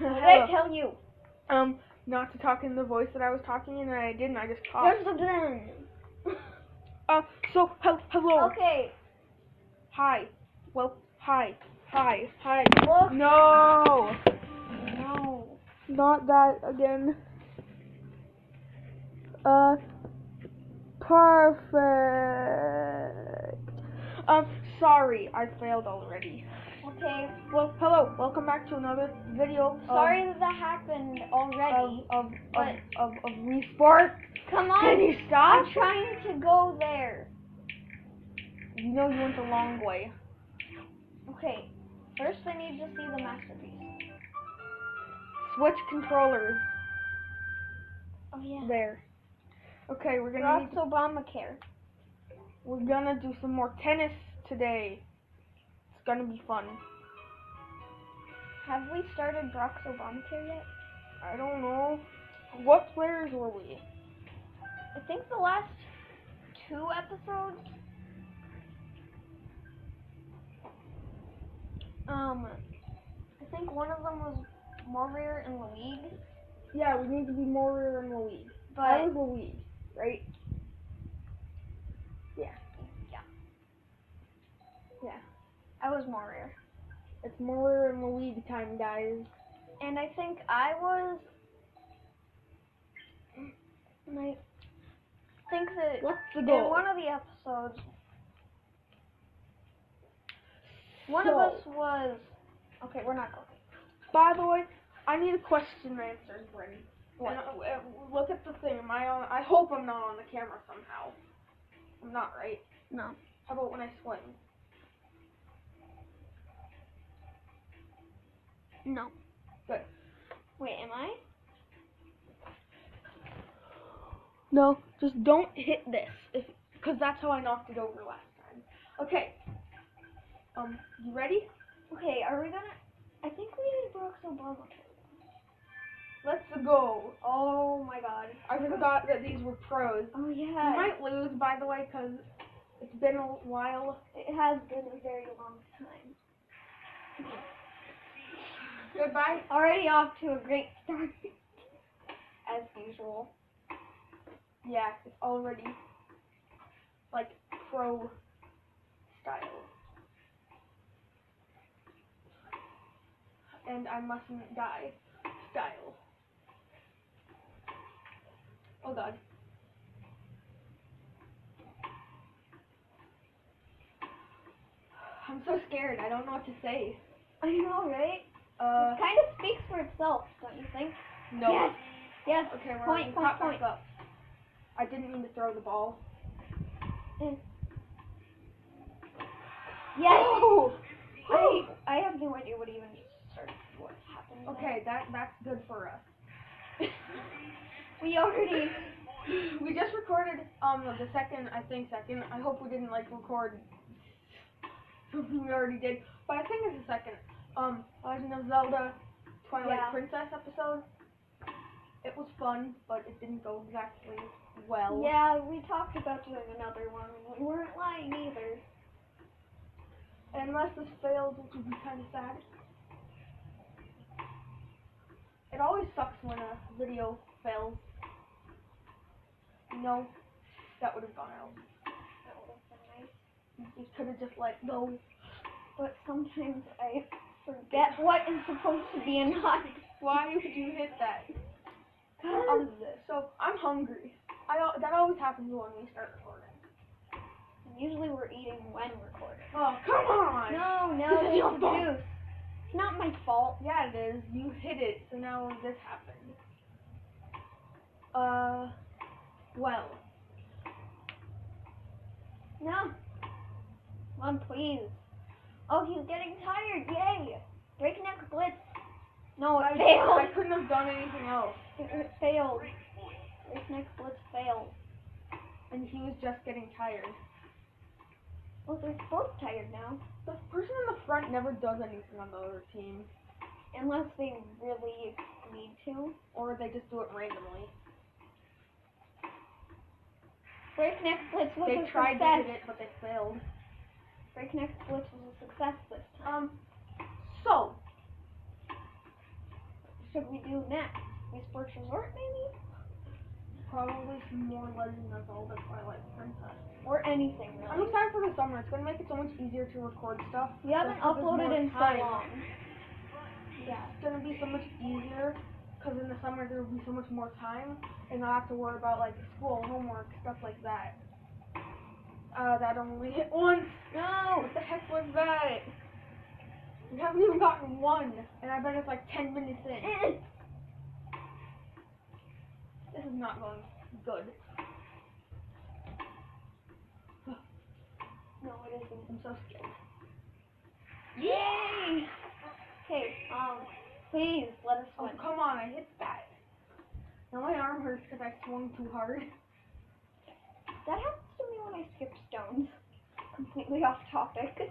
What did I tell you? Um, not to talk in the voice that I was talking in, and I didn't. I just talked. There's a gun. Uh, so hel- hello. Okay. Hi. Well, hi. Hi. Hi. Look. No. No. Not that again. Uh, perfect. Um, sorry, I failed already. Okay. Well, hello, welcome back to another video. of- Sorry that that happened already. of of of, of Wii Sport. Come on. Can you stop? I'm trying to go there. You know you went the long way. Okay. First, I need to see the masterpiece. Switch controllers. Oh yeah. There. Okay, we're gonna need, Obamacare. we're gonna do some more tennis today. Gonna be fun. Have we started Brock's Obamacare yet? I don't know. What players were we? I think the last two episodes. Um, I think one of them was in the League, Yeah, we need to be in the league. but I was the league, right? Yeah. Yeah, Yeah. I was Warrior, It's more rear in the league time, guys. and I think I was. And I think that What's the in one of the episodes, one So- of us was. Okay, we're not going. By the way, I need a question answered, Bryn. What? And, uh, look at the thing. Am I on? I hope I'm not on the camera somehow. I'm not, right? No. How about when I swing? No. Good. Wait, am I? No, just don't hit this, if because that's how I knocked it over last time. Okay. Um, you ready? Okay, are we gonna? I think we need Brock's Obamacare. Let's go. Oh my god. I forgot that these were pros. Oh We yeah. might lose, by the way, because it's been a while. It has been a very long time. Goodbye. Already off to a great start. As usual. Yeah, it's already like pro style. And I mustn't die style. Oh god. I'm so scared. I don't know what to say. I know, right? Uh, it kind of speaks for itself, don't you think? no. Yes. Yes. Okay, we're Point, point, point. up. I didn't mean to throw the ball. Yes. Oh! I I have no idea what even started. What happened? there. Okay, that that's good for us. We already. we just recorded um the second I think second. I hope we didn't like record something we already did, but I think it's the second. Um, Legend of Zelda Twilight Yeah. Princess episode. It was fun, but it didn't go exactly well. Yeah, we talked about doing another one. and We weren't lying either. Unless this fails, which would be kind of sad. It always sucks when a video fails. You know, that would have gone out. That would have been nice. You could have just let go. But sometimes I forget what is supposed to be and not. Why would you hit that? Um, so I'm hungry. I that always happens when we start recording. usually we're eating when recording. Oh come on! No, no, your it's fault. It's not my fault. Yeah, it is. You hit it, so now this happened. Uh, well, No. On, please. Oh, he's getting tired. Yay! Breakneck blitz. No, I, failed. I couldn't have done anything else. It, it failed. Breakneck blitz failed. And he was just getting tired. Well, they're both tired now. The person in the front never does anything on the other team, Unless they really need to. or they just do it randomly. Breakneck blitz was They tried to success. hit it, but they failed. Breakneck blitz was a success this time. Um, so should we do next? Wii Sports Resort, maybe? Probably some more Legend of Zelda Twilight Princess. Or anything, I'm excited for the summer. It's gonna make it so much easier to record stuff. We haven't Just 'cause there's uploaded in so long. Yeah. It's gonna be so much easier because in the summer there will be so much more time, and I have to worry about like school, homework, stuff like that. Uh, that only hit once. No! What the heck was that? We haven't even gotten one, and I bet it's like 10 minutes in. This is not going good. No, it isn't. I'm so scared. Yay! Okay, um, please let us Oh, come on, I hit that. Now my arm hurts because I swung too hard. That happens skip stones. Completely off topic.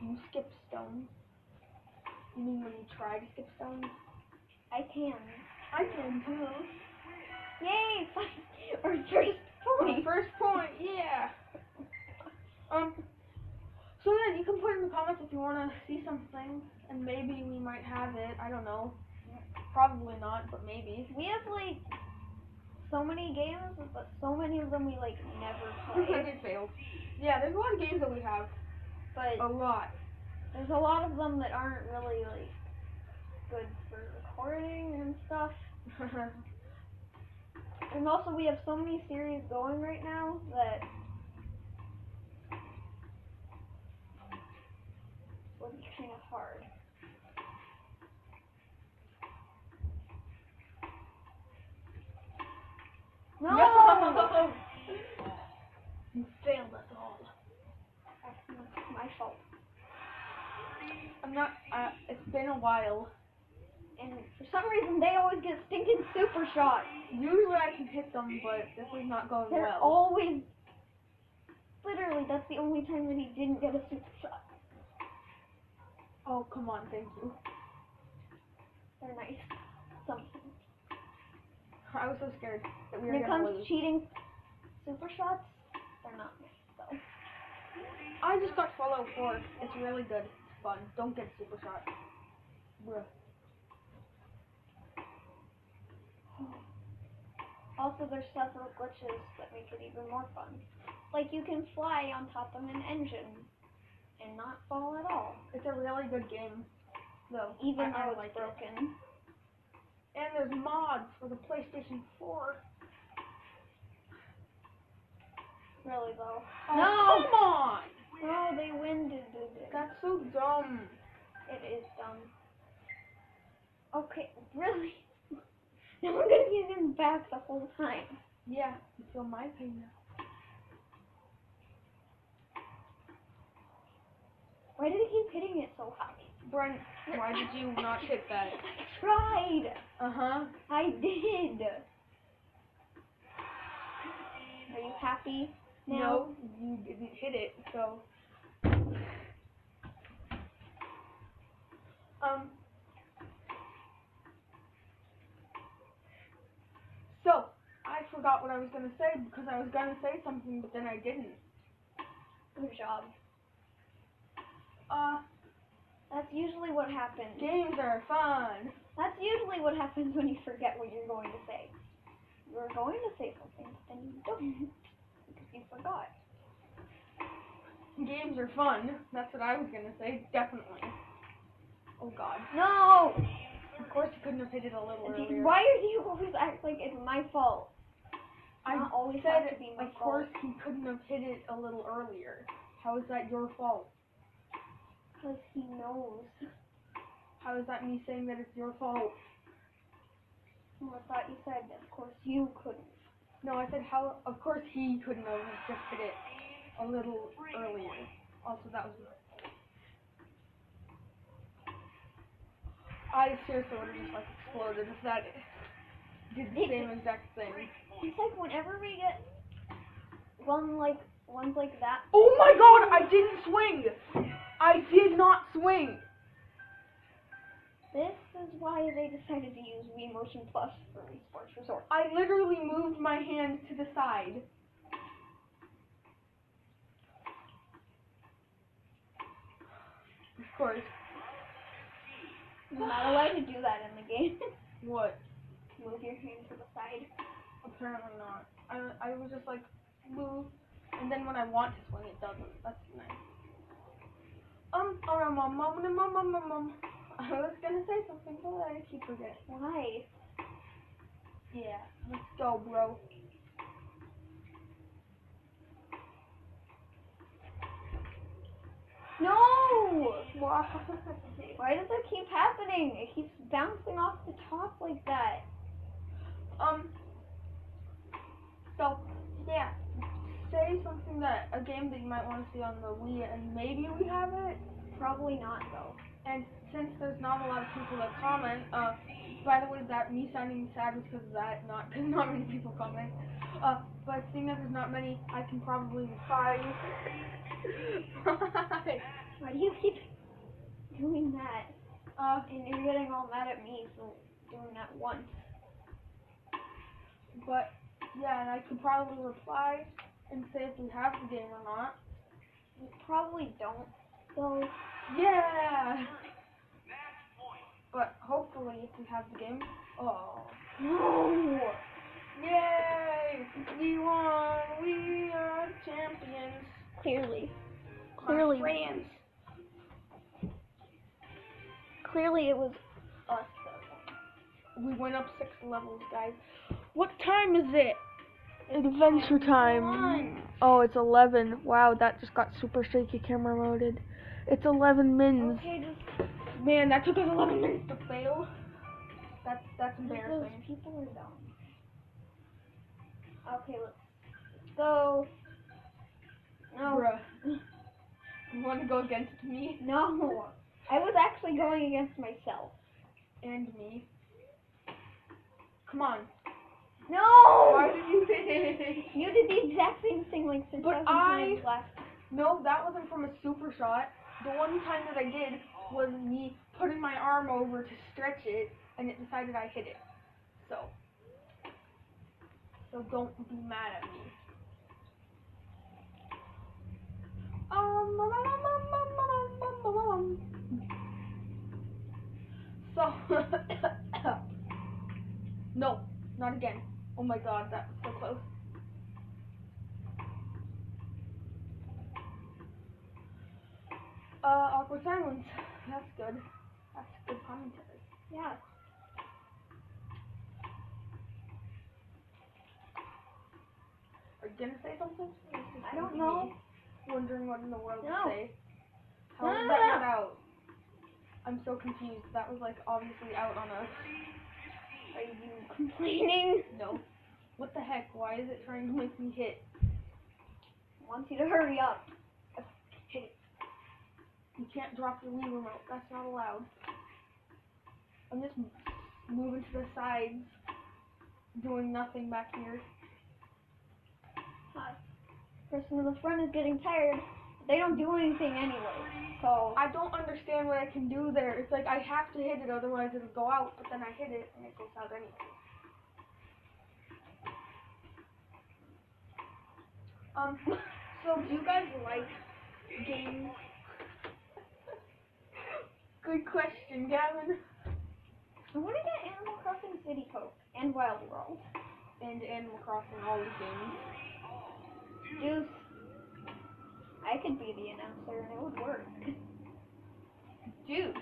You skip stones. You mean when you try to skip stones? I can. I can too. Yay! Our first point. first point, yeah. Um. So yeah, you can put in the comments if you want to see something, and maybe we might have it. I don't know. Probably not, but maybe. We have like so many games, but so many of them we like never I play. did fail. Yeah, there's a lot of games that we have. But A lot. there's a lot of them that aren't really like good for recording and stuff. And also we have so many series going right now that would be kind of hard. No! No! You failed us all. That's my fault. I'm not. Uh, it's been a while. And for some reason they always get stinking super shots. Usually I can hit them, but this is not going They're well. always literally that's the only time that he didn't get a super shot. Oh come on, thank you. They're nice. I was so scared that we were it gonna comes lose. cheating super shots, they're not though. I just got Fallout 4. It's really good. It's fun. Don't get super shot. Bruh. Also, there's several glitches that make it even more fun. Like you can fly on top of an engine and not fall at all, It's a really good game. Though. even I, I though it's like it. And there's mods for the PlayStation 4. Really though. Oh, No! Come on! No, they winded it. That's so dumb. It is dumb. Okay, really? Now I'm gonna be in back the whole time. Yeah, you feel my pain now. Why did he keep hitting it so high? Brent, why did you not hit that? I tried. Uh huh. I did. Are you happy now? No, you didn't hit it, so. Um. So, I forgot what I was gonna say because I was gonna say something, but then I didn't. Good job. Uh, That's usually what happens. games are fun. That's usually what happens when you forget what you're going to say. You're going to say something, but then you don't because you forgot. Games are fun. That's what I was gonna say, definitely. Oh god. No! Of course you couldn't have hit it a little earlier. Why do you always act like it's my fault? I Not always said, have to be my of course he couldn't have hit it a little earlier. How is that your fault? Because he knows. How is that me saying that it's your fault? Oh, I thought you said, of course you couldn't. No, I said how. Of course he couldn't have just hit it a little earlier. Also, that was. I seriously would have just like exploded if that did the same exact thing. It's like whenever we get one like ones like that, Oh my god! I didn't swing. I did not swing. this is why they decided to use Wii Motion Plus for Wii Sports Resort. I literally moved my hand to the side. Of course. You're not allowed to do that in the game. What? Move your hand to the side. Apparently not. I, I was just like, move, and then when I want to swing, it doesn't. That's nice. Um, alright, mom, mom, mom, mom, mom, mom. I was gonna say something, but I keep forgetting. Why? Yeah, let's go, bro. No! Why? Why does it keep happening? It keeps bouncing off the top like that. Um, Say something that a game that you might want to see on the Wii, and maybe we have it. Probably not though. And since there's not a lot of people that comment, uh, by the way, that me sounding sad was because of that, not because not many people comment. Uh, but seeing that there's not many, I can probably reply. Why do you keep doing that? uh, And you're getting all mad at me for doing that once. but yeah, and I could probably reply and say if we have the game or not. You probably don't. So Yeah. But hopefully, if we have the game, oh, no. yay! We won! We are champions. Clearly, Clearly. friends. clearly it was us that won. We went up six levels, guys. What time is it? Adventure time. Oh, it's 11. Wow, that just got super shaky camera moded. It's 11 mins. Okay, just Man, that took us 11 minutes to fail. That's that's those embarrassing. people are dumb. Okay, let's go. No, Bruh. You want to go against me no. I was actually going against myself. and me? Come on. No. Why did you hit? You did the exact same thing like six But I- last. No, that wasn't from a super shot. The one time that I did was me putting my arm over to stretch it, and it decided I hit it. So, so don't be mad at me. Um, um, um, um. So, no, not again. Oh my god, that was so close. Uh, awkward silence. That's good. That's good commentary. Yeah. Are you gonna say something? Or is this I don't know. Wondering what in the world No. to say. How No, no, that no. out? I'm so confused. That was like obviously out on us. Are you complaining? No. What the heck? Why is it trying to make me hit? Wants you to hurry up. Hit it. You can't drop your Wii remote. That's not allowed. I'm just moving to the sides, doing nothing back here. Uh, person in the front is getting tired. They don't do anything anyway. So I don't understand what I can do there. It's like I have to hit it, otherwise it'll go out. But then I hit it and it goes out anyway. Um. So do you guys like games? Good question, Gavin. I want to get Animal Crossing City Folk and Wild World. And Animal Crossing, all the games. Juice. I could be the announcer and it would work. Juice.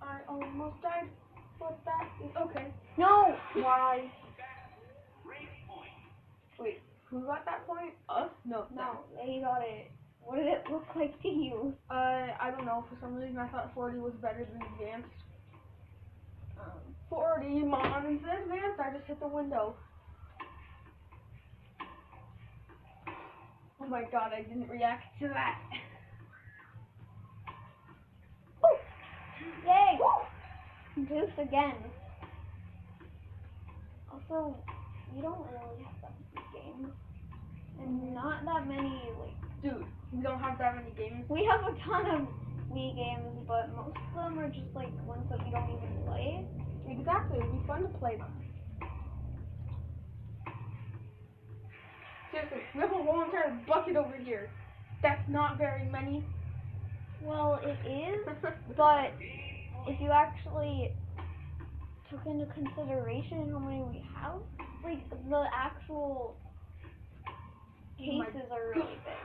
I almost died, but that is okay. No! Why? Wait, who got that point? Us? No. No, they got it. What did it look like to you? Uh, I don't know. For some reason, I thought 40 was better than advanced. Um, 40, mom, instead of advanced, I just hit the window. Oh my god, I didn't react to that. Yay! Juice again. Also, we don't really have games. And not that many, like, Dude, we don't have that many games. we have a ton of Wii games, but most of them are just like ones that we don't even play. Exactly, it'd be fun to play them. Seriously, we have a whole entire bucket over here. That's not very many. Well, it is, but if you actually took into consideration how many we have, like the actual cases are really big.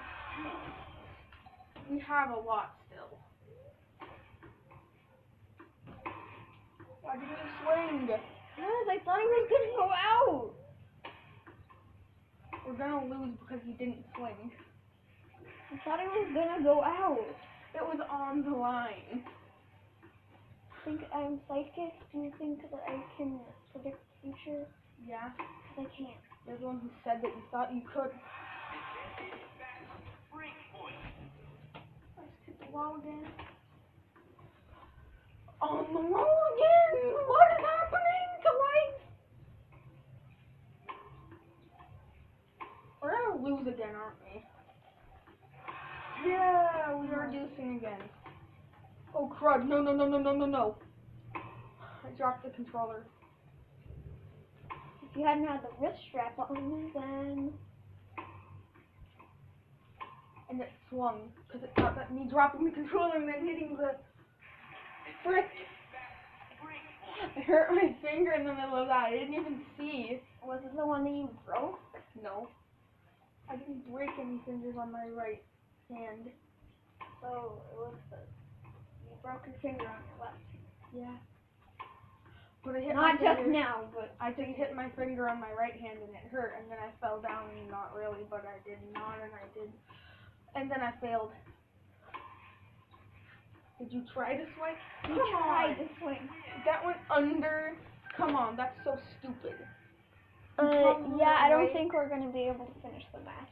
we have a lot still. Why did you swing? Yes, I thought he was gonna go out. We're gonna lose because you didn't swing. I thought he was gonna go out. It was on the line. I Think I'm psychic? Do you think that I can predict the future? Yeah, 'Cause I can't. you're the one who said that you thought you could. The wall oh, again! What is happening to life? We're gonna lose again, aren't we? Yeah, we are reducing again. Oh crud, no, no, no, no, no, no, no. I dropped the controller. If you hadn't had the wrist strap on, then and it swung because it thought that me dropping the controller and then hitting the frick. I hurt my finger in the middle of that. I didn't even see. was it the one that you broke? No. I didn't break any fingers on my right hand. So it was the you broke your finger on your left. Yeah. But I hit Not just finger. now, but I just hit my finger on my right hand and it hurt, and then I fell down. Not really, but I did not, and I did, and then I failed. Did you try to swing? you Come tried on. to. That went under. Come on, that's so stupid. Uh, Come yeah, I don't on, think we're gonna be able to finish the match.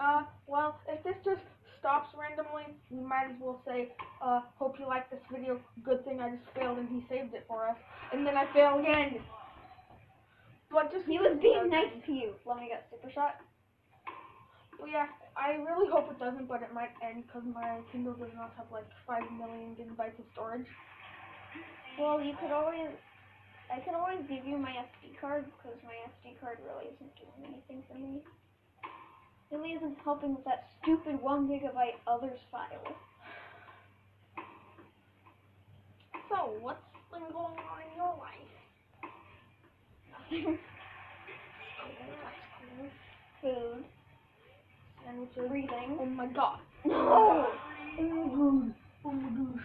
Uh, well, if this just stops randomly, we might as well say, uh, hope you like this video. Good thing I just failed and he saved it for us. And then I fail again. But just He was being nice to you. Let me get super shot. Well, yeah, I really hope it doesn't, but it might end because my Kindle does not have like 5 million gigabytes of storage. Well, you could always, I could always give you my SD card because my SD card really isn't doing anything for me. It Really isn't helping with that stupid one gigabyte others file. So, what's been going on in your life? Nothing. Food. Sandwiches. Breathing. Oh my god. No! Oh my gosh.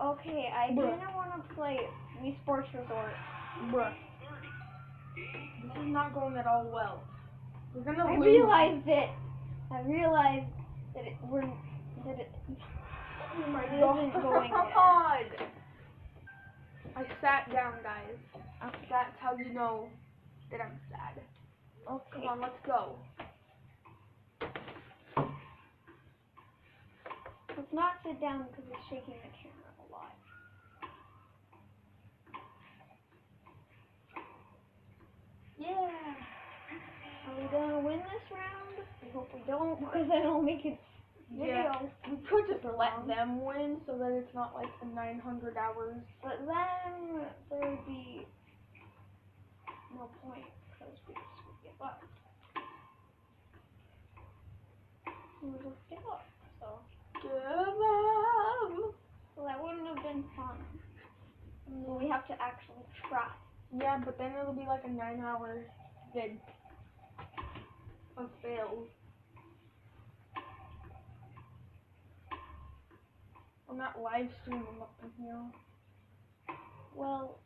Okay, I Bruh. kinda wanna play Wii Sports Resort. Bruh. This is not going at all well. We're gonna I lose. realized it. I realized that it we're that it Oh my It isn't going god. I sat down, guys. okay. That's how you know that I'm sad. Okay. Come on, let's go. Let's not sit down because it's shaking the camera a lot. Yeah. Are we gonna win this round? I hope we don't because then I'll make it Yeah. video. We could just let them win so that it's not like the 900 hours. But then there would be no point because we just would give up. We would just give up. So, Give up. so that wouldn't fun. So we have to actually try. Yeah, but then it'll be like a nine hour vid of fails. I'm not live streaming up in here. Well,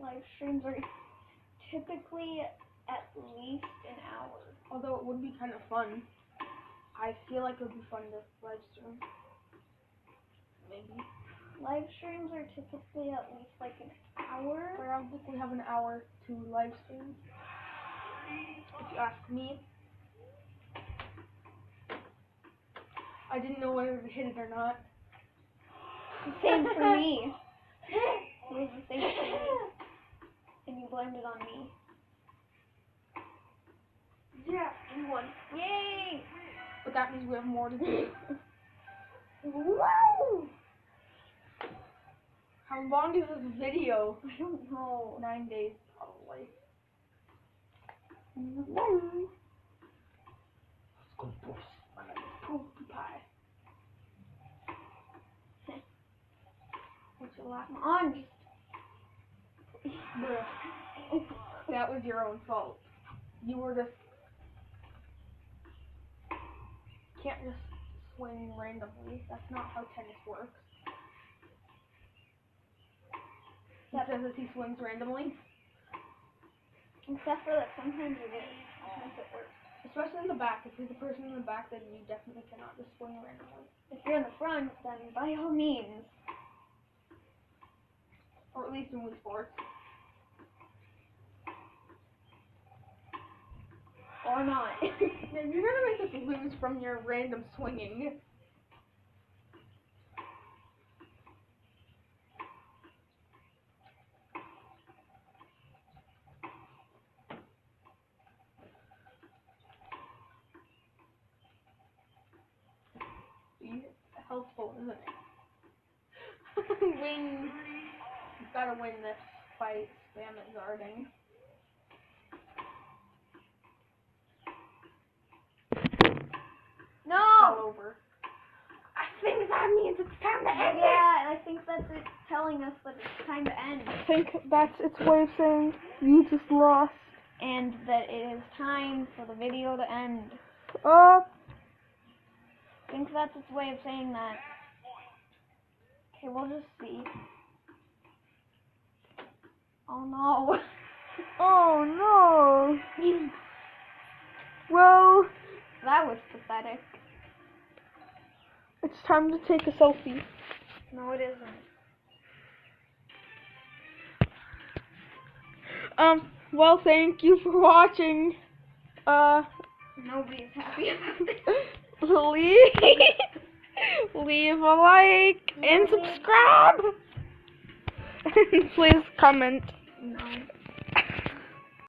live streams are typically at least an hour. Although it would be kind of fun. I feel like it would be fun to live stream. Maybe. Live streams are typically at least like an hour. I don't think we have an hour to live stream. If you ask me. I didn't know whether to hit it or not. Same for me. It was the same for me. And you blamed it on me. Yeah, we won. Yay! But that means we have more to do. Woo! How long is this video? I don't know. Nine days, probably. Let's go, boys. My name is Poopie Pie. laugh. Come on, just. That was your own fault. You were just can't just swing randomly. That's not how tennis works. Yep. says he swings randomly, Except for that sometimes it is. Sometimes it works. especially in the back. If you're the person in the back, then you definitely cannot just swing randomly. If you're in the front, then by all means. Or at least in Wii Sports. Or not. You're gonna make us lose from your random swinging. See, helpful, isn't it? win. You've gotta win this fight. Spam it guarding. no! All over. I think that means it's time to end it. Yeah, I think that's it telling us that it's time to end. I think that's its way of saying you just lost. And that it is time for the video to end. I think that's its way of saying that. Okay, we'll just see. Oh no. oh no. Well, that was pathetic. it's time to take a selfie. No, it isn't. Um, well, thank you for watching. Uh, Nobody's happy about this. leave, leave a like and subscribe. and please comment.